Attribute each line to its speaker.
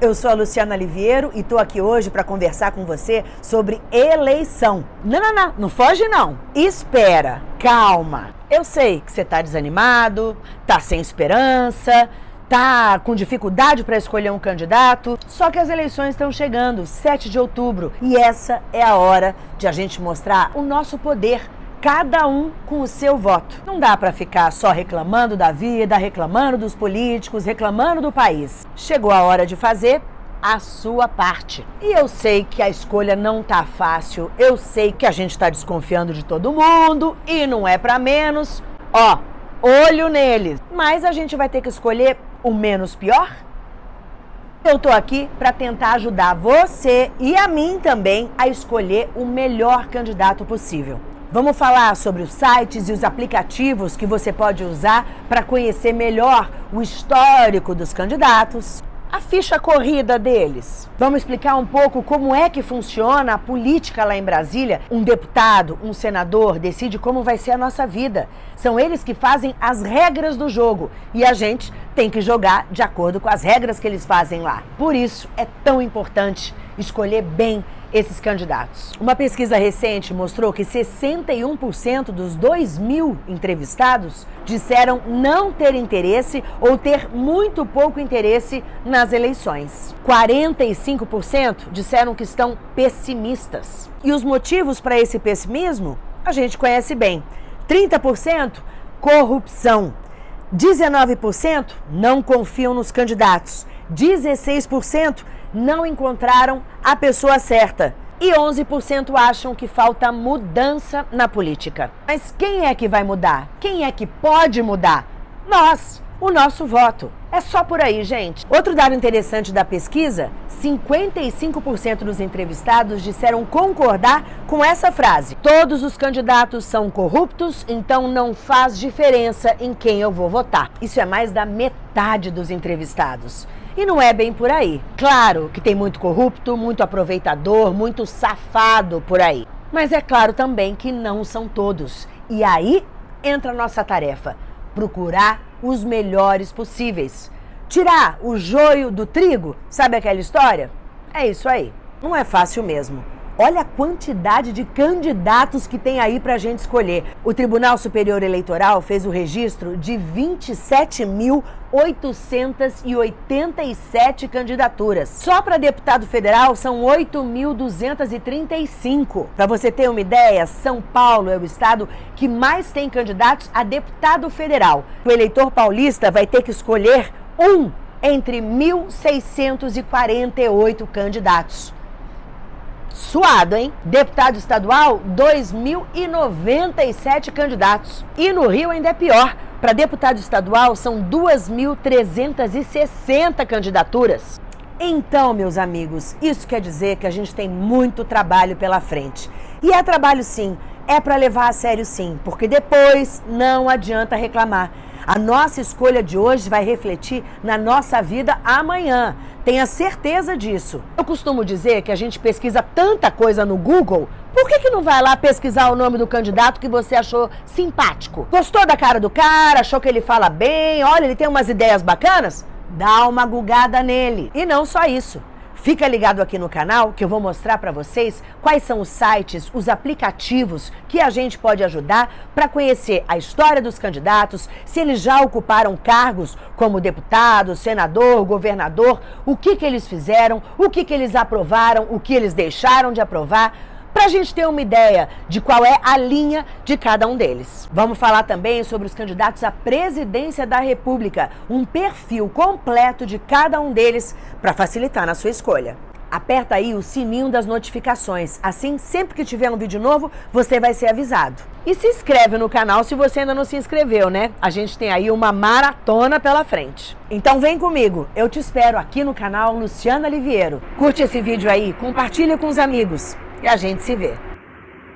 Speaker 1: Eu sou a Luciana Liviero e tô aqui hoje para conversar com você sobre eleição. Não, não, não, não foge não. Espera, calma. Eu sei que você tá desanimado, tá sem esperança, tá com dificuldade para escolher um candidato, só que as eleições estão chegando, 7 de outubro, e essa é a hora de a gente mostrar o nosso poder cada um com o seu voto. Não dá para ficar só reclamando da vida, reclamando dos políticos, reclamando do país. Chegou a hora de fazer a sua parte. E eu sei que a escolha não tá fácil, eu sei que a gente tá desconfiando de todo mundo e não é para menos. Ó, olho neles. Mas a gente vai ter que escolher o menos pior? Eu tô aqui para tentar ajudar você e a mim também a escolher o melhor candidato possível. Vamos falar sobre os sites e os aplicativos que você pode usar para conhecer melhor o histórico dos candidatos, a ficha corrida deles. Vamos explicar um pouco como é que funciona a política lá em Brasília. Um deputado, um senador decide como vai ser a nossa vida. São eles que fazem as regras do jogo e a gente tem que jogar de acordo com as regras que eles fazem lá. Por isso é tão importante escolher bem esses candidatos. Uma pesquisa recente mostrou que 61% dos 2 mil entrevistados disseram não ter interesse ou ter muito pouco interesse nas eleições. 45% disseram que estão pessimistas. E os motivos para esse pessimismo a gente conhece bem. 30% corrupção. 19% não confiam nos candidatos. 16% não encontraram a pessoa certa. E 11% acham que falta mudança na política. Mas quem é que vai mudar? Quem é que pode mudar? Nós, o nosso voto. É só por aí, gente. Outro dado interessante da pesquisa: 55% dos entrevistados disseram concordar com essa frase. Todos os candidatos são corruptos, então não faz diferença em quem eu vou votar. Isso é mais da metade dos entrevistados. E não é bem por aí. Claro que tem muito corrupto, muito aproveitador, muito safado por aí. Mas é claro também que não são todos. E aí entra a nossa tarefa: procurar os melhores possíveis. Tirar o joio do trigo, sabe aquela história? É isso aí. Não é fácil mesmo. Olha a quantidade de candidatos que tem aí para a gente escolher. O Tribunal Superior Eleitoral fez o registro de 27.887 candidaturas. Só para deputado federal são 8.235. Para você ter uma ideia, São Paulo é o estado que mais tem candidatos a deputado federal. O eleitor paulista vai ter que escolher um entre 1.648 candidatos. Suado, hein? Deputado estadual, 2.097 candidatos. E no Rio ainda é pior. Para deputado estadual são 2.360 candidaturas. Então, meus amigos, isso quer dizer que a gente tem muito trabalho pela frente. E é trabalho sim, é para levar a sério sim, porque depois não adianta reclamar. A nossa escolha de hoje vai refletir na nossa vida amanhã. Tenha certeza disso. Eu costumo dizer que a gente pesquisa tanta coisa no Google, por que, que não vai lá pesquisar o nome do candidato que você achou simpático? Gostou da cara do cara? Achou que ele fala bem? Olha, ele tem umas ideias bacanas? Dá uma gugada nele. E não só isso. Fica ligado aqui no canal que eu vou mostrar para vocês quais são os sites, os aplicativos que a gente pode ajudar para conhecer a história dos candidatos, se eles já ocuparam cargos como deputado, senador, governador, o que, que eles fizeram, o que, que eles aprovaram, o que eles deixaram de aprovar para a gente ter uma ideia de qual é a linha de cada um deles. Vamos falar também sobre os candidatos à presidência da República, um perfil completo de cada um deles para facilitar na sua escolha. Aperta aí o sininho das notificações, assim sempre que tiver um vídeo novo, você vai ser avisado. E se inscreve no canal se você ainda não se inscreveu, né? A gente tem aí uma maratona pela frente. Então vem comigo, eu te espero aqui no canal Luciana Liviero. Curte esse vídeo aí, compartilha com os amigos e a gente se vê.